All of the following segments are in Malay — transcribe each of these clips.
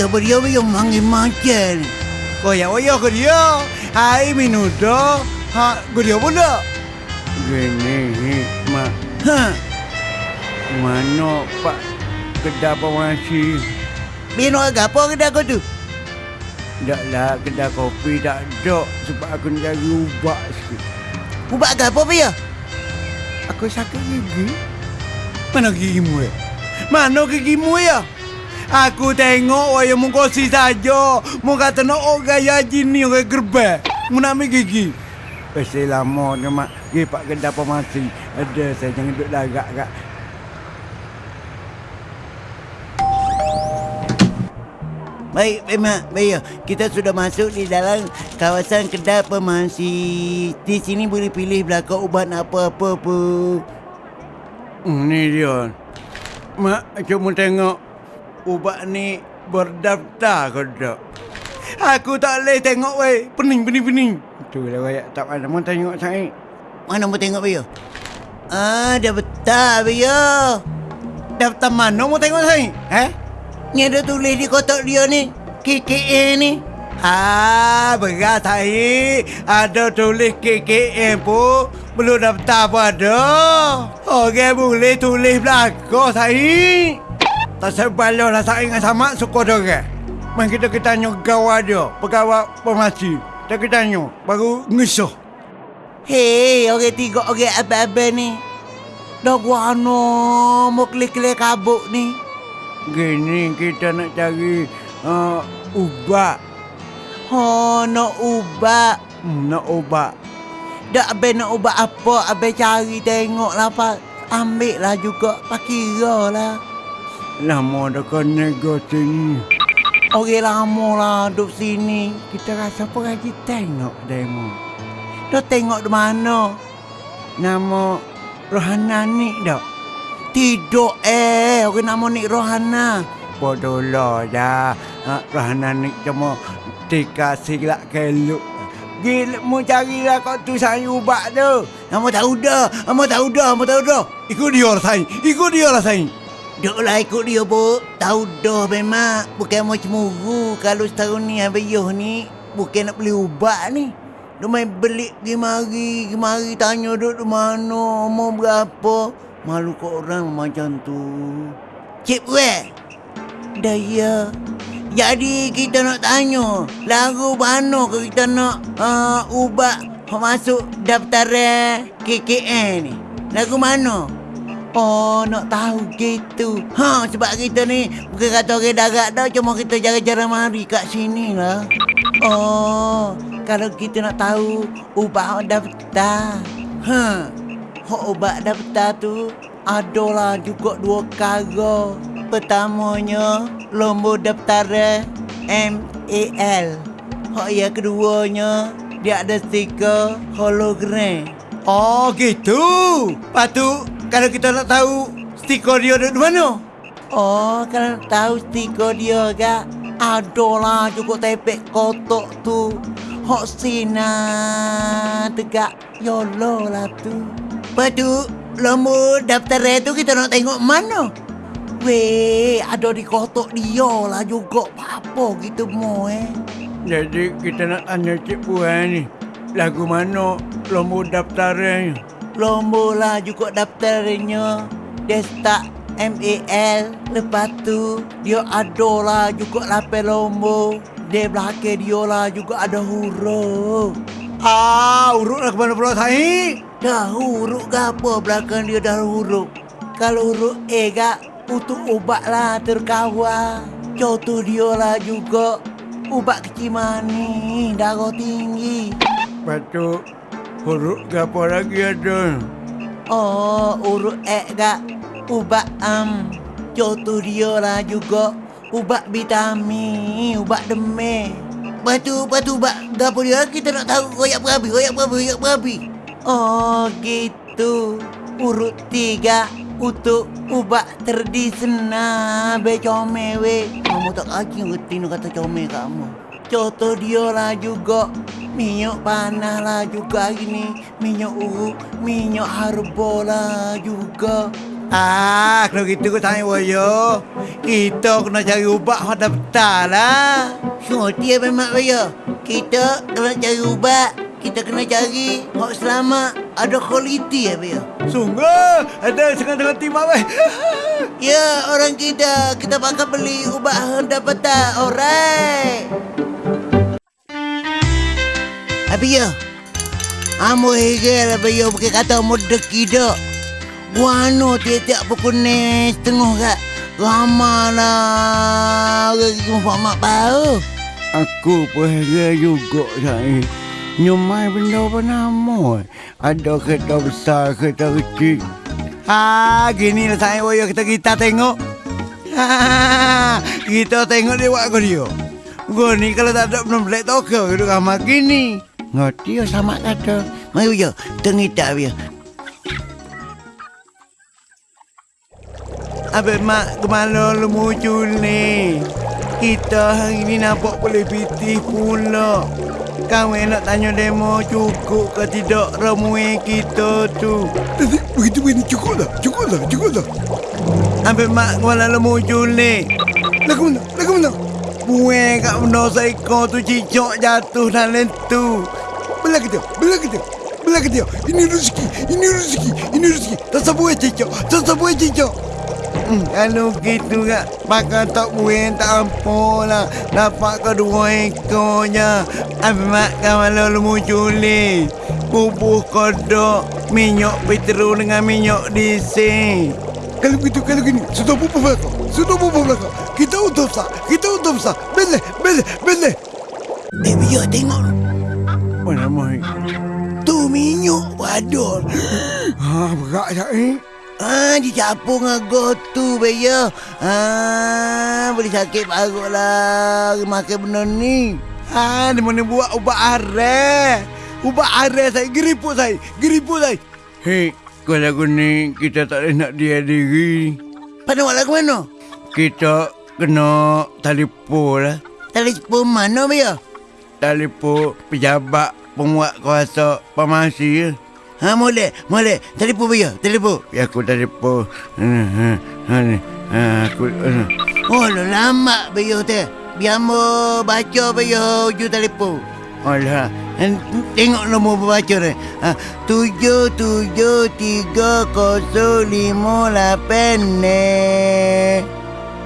Dah beria be yang manggil macam. Koyak oyo ke dia. Hai minuto. Ha, ke dia pula. Gini, hi, mak. Ha. Mana pak kedai pemasi? Bino agak apa kedai kau tu? Tak lah kedai kopi tak ada sebab aku nak cari ubat sikit. Ubat agak apa ya? Aku sakit gigi. Mana gigimu ya? Mana gigimu ya? Aku tengok waya mengkosi saja. Mu kata nak oh gaya jini orang gerbek. Mu nak ambil gigi. Pasti lama ni mak. Pergi pak kedai pemasi. Ada saya jangan duduk lagak kak. Baik, memang baik. Kita sudah masuk di dalam kawasan kedai pemasi. Di sini boleh pilih belakang ubat apa-apa pun. Hmm, ni dia. Mak, cuma tengok ubat ni berdaftar ke tak? Aku tak boleh tengok weh. Pening, pening, pening. Tu lah wayak tak ada. Mau tengok saya. Mana mau tengok Bayo? Ah, dah betul Bayo. Daftar mana mau tengok saya? Eh? Ni ada tulis di kotak dia ni. KKA ni. Ah, berat saya. Ada tulis KKM pun. Belum daftar pun ada. Orang boleh tulis belakang saya. Tak sebalik lah saya sama suka dia. Main kita kita tanya gawat dia. Pegawai pemasi. Kita kita tanya. Baru ngesuh. Hei, orang tiga orang abang-abang ni. Dah gua ano mau klik-klik kabuk ni. Gini kita nak cari uh, ubat. Oh, nak ubat. Hmm, nak ubat. Dak abang nak ubat apa? Abang cari tengok lah pak. Ambil lah juga. Pak kira lah. Lama dah kena go sini. Orang lama lah duduk sini. Kita rasa apa lagi tengok demo. Dah tengok di mana? Nama Rohana ni dak. Tidur eh. Orang nama ni Rohana. Bodoh lah dah. Ha, Rohana ni cuma dikasih lah keluk. Gila mu cari lah kau tu saya ubat tu. Nama tahu dah. Nama tahu dah. Nama tahu dah. Ikut dia lah saya. Ikut dia lah saya. Duk lah ikut dia bu. Tahu dah memang. Bukan mau cemuru. Kalau setahun ni habis ni. Bukan nak beli ubat ni. Dia main beli pergi mari. Pergi mari tanya duk di mana. Mau berapa. Malu kau orang macam tu. Cik Weh. Dah ya. Jadi kita nak tanya. Lagu mana ke kita nak uh, ubat masuk daftaran KKN ni? Lagu mana? Oh, nak tahu gitu. Ha, sebab kita ni bukan kata orang darat dah. Cuma kita jarang-jarang mari kat sini lah. Oh, kalau kita nak tahu ubat daftar. Ha, hak ubat daftar tu adalah juga dua kara. Pertamanya, lomba daftaran MAL. Hak yang keduanya, dia ada stiker hologram. Oh gitu. Lepas tu kalau kita nak tahu stiker dia ada di mana? Oh, kalau tahu stiker dia ke? Adalah cukup tepek kotak tu. Hok sina tegak YOLO lah tu. Lepas tu, lomba daftar tu kita nak tengok mana? Weh, ada di kotak dia lah juga. Apa gitu mau eh? Jadi kita nak tanya Cik Puan ni. Lagu mana lomba daftaran Lomba lah juga daftarnya. Dia start MAL. Lepas tu, dia ada lah juga lapel lomba. Dia belakang dia lah juga ada huruf. Ah, urut lah ke mana pula saya? Dah huruf ke apa belakang dia dah huruf. Kalau huruf A kak, untuk ubat lah terkawal. Contoh dia lah juga. Ubat kecil manis, darah tinggi. Lepas tu huruf ke apa lagi ada? Oh, urut X kak. Ubat am. Um, contoh dia lah juga. Ubat vitamin, ubat demam. Lepas tu, lepas tu ubat gapo dia kita nak tahu royak berabi, royak berabi, royak berabi. Oh, gitu. Urut tiga untuk ubat tradisional be comel we. Kamu tak kaki ngerti nak kata comel kamu. Contoh dia lah juga Minyak panas lah juga gini Minyak urut Minyak harba lah juga Ah, kalau gitu kau tanya Woyo. Kita kena cari ubat hot daftar lah. Apa mak saya? Kita kalau cari ubat, kita kena cari hak selamat, ada kualiti ya ya. Sungguh, ada setengah-tengah timak weh. Ya, orang kita, kita bakal beli ubat dapat tak? Alright. Apa ya? Amo hege lah ya bukan kata muda kita. Guano tiap-tiap pukul ni setengah kak. Ramah lah. Kita mak bau. Aku pun heran juga saya. Nyumai benda apa nama? Ada kereta besar, kereta kecil. Ah, gini lah saya Woyo kita kita tengok. Ah, kita tengok dia buat kau dia. Gua ni kalau tak ada belum black toka duduk kamar gini. Ngerti ya sama kata. Mari ya, tengita dia. Abang mak kemana lu muncul ni? Kita hari ni nampak boleh pitih pula. Kamu nak tanya demo cukup ke tidak ramai kita tu? Begitu begini cukup dah, cukup dah, cukup dah. Abang mak kemana lu muncul ni? Lagu mana? Lagu mana? Buang kat benda seekor tu cicak jatuh dalam tu. Belah kita, belah kita. Belah kita. Ini rezeki, ini rezeki, ini rezeki. Tak sabar cicak, tak sabar cicak. Hmm, kalau gitu kak, pakai tak buang tak apa lah. Dapat kedua ekornya. Mak kemana lu muncul ni? Bubuh kodok, minyak petrol dengan minyak diesel. Kalau begitu, kalau gini, sudah bubuh belakang. Sudah bubuh belakang. Kita untuk sah, kita untuk sah. Beleh, beleh, beleh. Eh, biar tengok. Mana mai? Tu minyak wadon. Ha, berat tak eh? Ah, dicampur dengan gotu beya. Ah, boleh sakit parut lah makan benda ni. Ha, di mana buat ubat areh? Ubat areh saya, geriput saya, geriput saya. Hei, kalau lagu ni kita tak boleh nak dia diri. Pada awak lagu mana? Kita kena telefon lah. Telefon mana beya? Telefon pejabat penguat kuasa pemasi. Ha, boleh, boleh. Telefon beya, telefon. Ya aku telefon. Ha, ni. Ha, aku, ha. Oh, lo lama beya tu. Biar mo baca beya hujung telefon. Alah, En- Tengok nombor baca ni. Ha, tujuh tujuh tiga kosong lima lapan ni.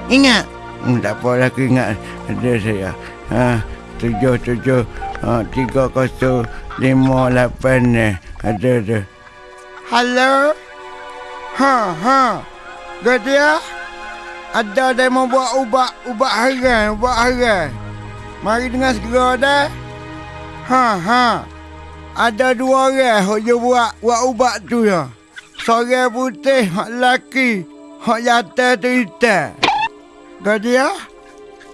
Ingat? Hmm, tak apa lah aku ingat ada saya. Ha, tujuh tujuh ha, tiga kosong lima lapan ni. Ada ada. Halo. Ha ha. Gadia. Ada demo buat ubat ubat haran, ubat haran. Mari dengar segera dah. Ha ha. Ada dua orang hok je buat buat ubat tu ya. Seorang putih, hak lelaki, hak jatuh tu hitam. Gadia?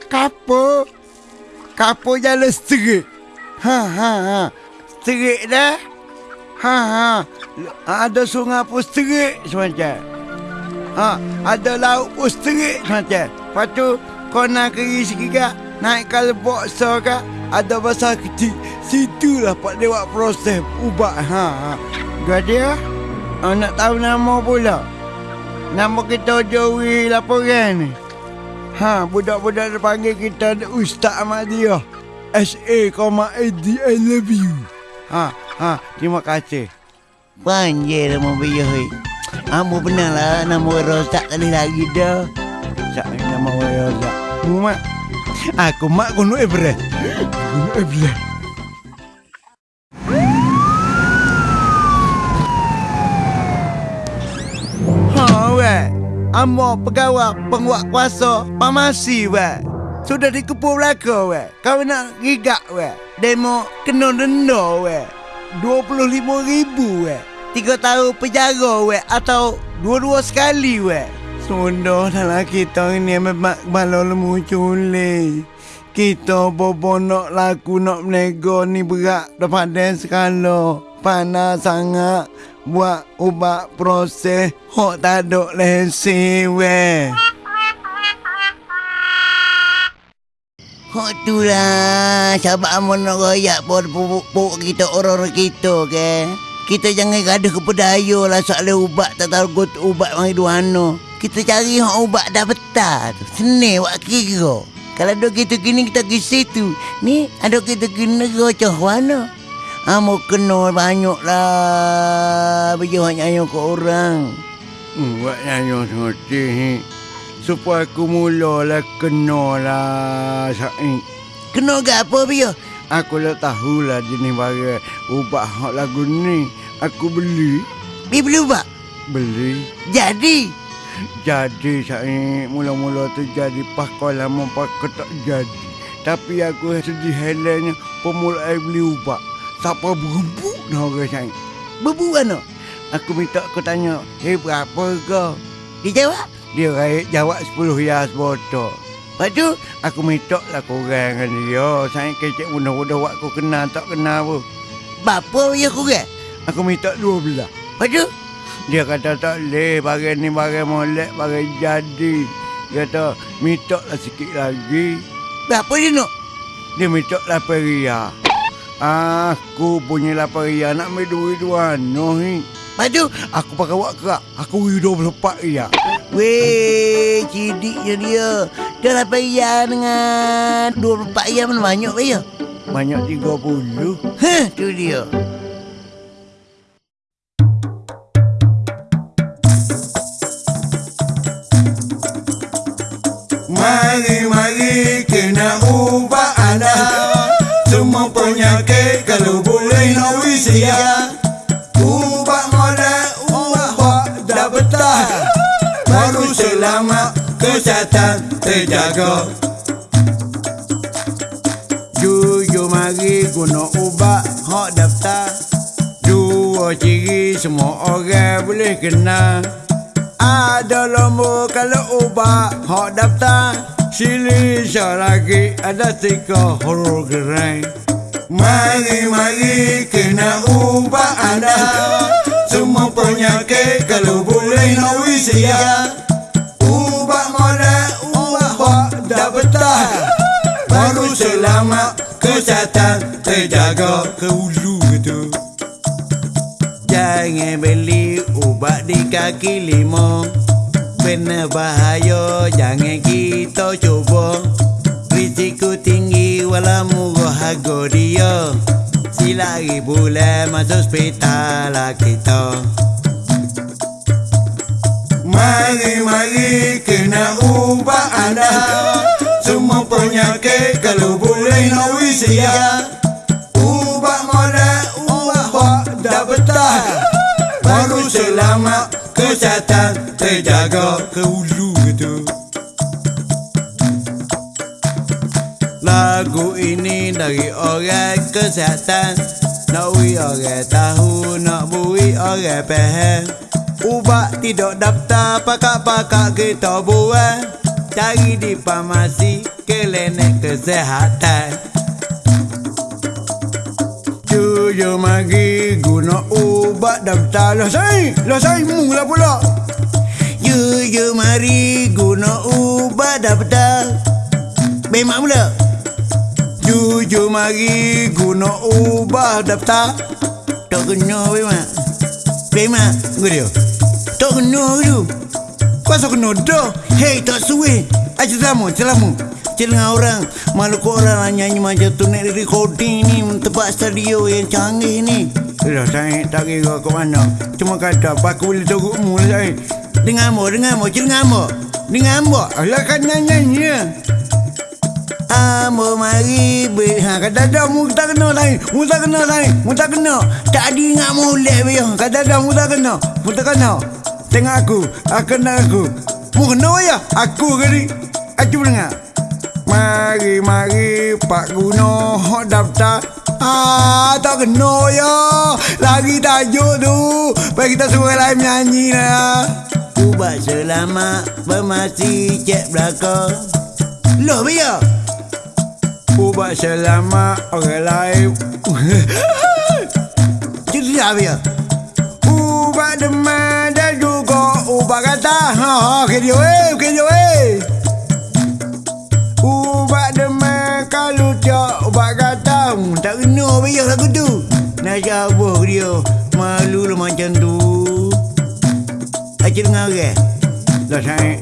Kapo? Kapo jalan serik. Ha ha ha. Serik dah? Ha ha. Ada sungai pun serik semacam. Ha, ada laut pun serik semacam. Lepas tu, kau nak keri sikit naik kalbok so kak, ada basah kecil. Situlah pak buat proses ubat. Ha, ha. Gadia? Oh, nak tahu nama pula? Nama kita Joey laporan ni. Ha, budak-budak dia panggil kita Ustaz Ahmadiyah. S.A. Koma A.D. I love you. Ha, ha, terima kasih. Nama beya hoi. Amo benar lah nama rosak kali lagi dah. Sak nama saya Sak. Mak. Aku mak kuno Everest. Kuno Everest. Amo pegawai penguat kuasa pamasi, weh. Sudah dikepul belaka, weh. Kau nak gigak, weh. Demo kena denda, weh. RM25,000, weh. Tiga tahun penjara, weh. Atau dua-dua sekali, weh. Sudah dalam kita ini memang malu lemu culi. Kita bobo nak laku nak menego ni berat daripada skala. Panas sangat buat ubat proses hok tak ada lesi weh. Hak tu lah. Sahabat amo nak royak pun pupuk kita orang-orang kita ke. Kita jangan gaduh kepada ayo lah soal ubat tak tahu got ubat mari duano. Kita cari hak ubat dah betah tu. Senang buat kira. Kalau dok kita gini kita pergi situ. Ni ada kita gini negara cah Amo kena banyak lah. Baju hak nyanyi ke orang. Hmm, buat nyanyi sengerti ni. Supaya aku mulalah kena lah Said. Kena ke apa biar? Aku dah tahulah jenis barang ubat hak lagu ni. Aku beli. Bi beli ubat? Beli. Jadi. Jadi Said mula-mula tu jadi pakau lama pakau tak jadi. Tapi aku sedih helanya pemulai beli ubat. Siapa berebut dah orang Said. Bebu mana? Aku minta aku tanya, eh berapa kau? Dia jawab. Dia raih jawab 10 hias botol. Lepas tu, Aku minta lah korang dengan dia. Saya kecek mudah-mudah buat aku kenal tak kenal pun. bapa biar kurang. Aku minta dua belah. Lepas tu, Dia kata tak boleh, barang ni barang molek, barang jadi. Dia kata, minta lah sikit lagi. berapa dia nak? Dia minta lapan ria. Aku punya lapan ria nak ambil duit dua no ni. Tu, Aku pakai wak kerak. Aku beri 24 ria. weh, cidiknya dia. Dah 8 ya dengan 24 ya mana banyak ya? Banyak 30. Heh, tu dia. Kesihatan terjaga Jujur mari guna ubat hak daftar. Dua ciri semua orang boleh kenal Ada lomba kalau ubat hak daftar. Sili lagi ada tiga huruf gerai. Mari-mari kena ubah anda. Semua penyakit kalau boleh nak betah Baru selamat kesihatan terjaga. Ke hulu gitu Jangan beli ubat di kaki lima. Benar bahaya jangan kita cuba. Risiko tinggi walau murah harga dia. Silari bulan masuk hospital lah kita. Mari-mari kena ubah anda Semua penyakit kalau boleh nak usia Ubah modal, ubah dah betah. Baru selamat kesihatan terjaga ke hulu gitu Lagu ini dari orang kesihatan. Nak bui orang tahu, nak bui orang faham. Ubat tidak daftar, pakak-pakak kita buat Cari di farmasi, klinik kesihatan Jujur mari guna ubat daftar Lah saya, lah saya mula pula Jujur mari guna ubat daftar. Memang pula. Jujur mari guna ubah daftar Tak kena memang. Memang. Dia. Tak kena tu. Kuasa kena dah Hei, tak suwe. Aja selamu, selamu. Celengah orang Malu kau orang lah nyanyi macam tu. Naik recording ni Tempat studio yang canggih ni. Dah saya tak kira ke mana. Cuma kata aku boleh terukmu lah saya Dengar mo, dengar mo, celengah mo Dengar mo Alah kan nyanyi ya Amo mari be Ha kata dah mu tak kena lain Mu tak kena lain Mu tak kena. Tak ada ingat molek be Kata dah mu tak kena. Mu tak kena Tengok aku Aku kena aku. Mu kena ya Aku kali. Aku dengar Mari mari Pak Guna Hot daftar. Ah tak kena ya Lagi tajuk tu. Baik kita suruh lain nyanyi lah. Ubat selamat Bermasi cek belakang Loh be ya Ubat selamat orang lain. Cerita be juga ubat kata Ha ha kerja weh kerja weh Ubat demam kalau tak ubat kata hmm, Tak kena be ya lagu tu Nak jawab dia. Malu lah macam tu. Acik dengar ke? Dah saya.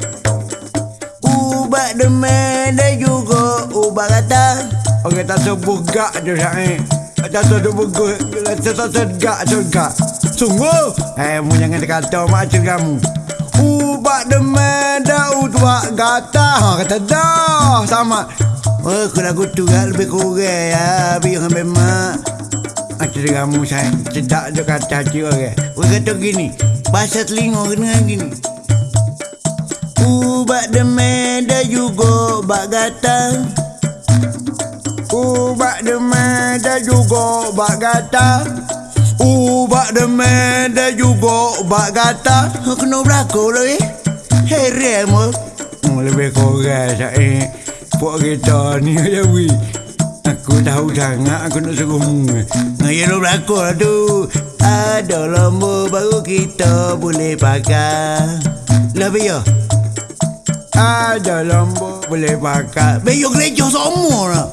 Ubat demam dan juga ubat kata. Orang tak gak je saya. Tak gak. Tak sebut gak. Sungguh. Eh, mu jangan kata macam kamu. Ubat demam dan ubat gata. Ha, kata dah. Sama. Oh, kalau aku tu kan lebih kurang ya. Biar ambil mak. Macam kamu saya. Cedak je kata hati orang. Orang kata gini. Bahasa telinga kena gini. Ubat demam dan juga ubat gatal. Ubat demam dan juga ubat gata. Ubat demam dan juga ubat gata. Kena berlaku lah eh. Heran mu. Hmm, lebih kurang saya. Puak kita ni aja wi. Aku tahu sangat aku nak suruh mu. Ya lo berlaku lah tu. Ada lembu baru kita boleh pakai. Lah biar. Ada lampu boleh pakai. Biar gereja semua lah.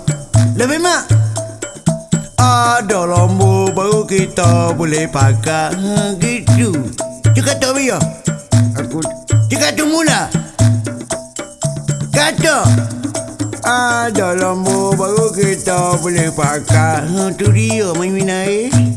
Lebih mak. Ada lampu baru kita boleh pakai. Ha, gitu. Cakap tak biar. Aku Cakap tu mula. Kata. ada lampu baru kita boleh pakai. Ha, tu dia main minat eh.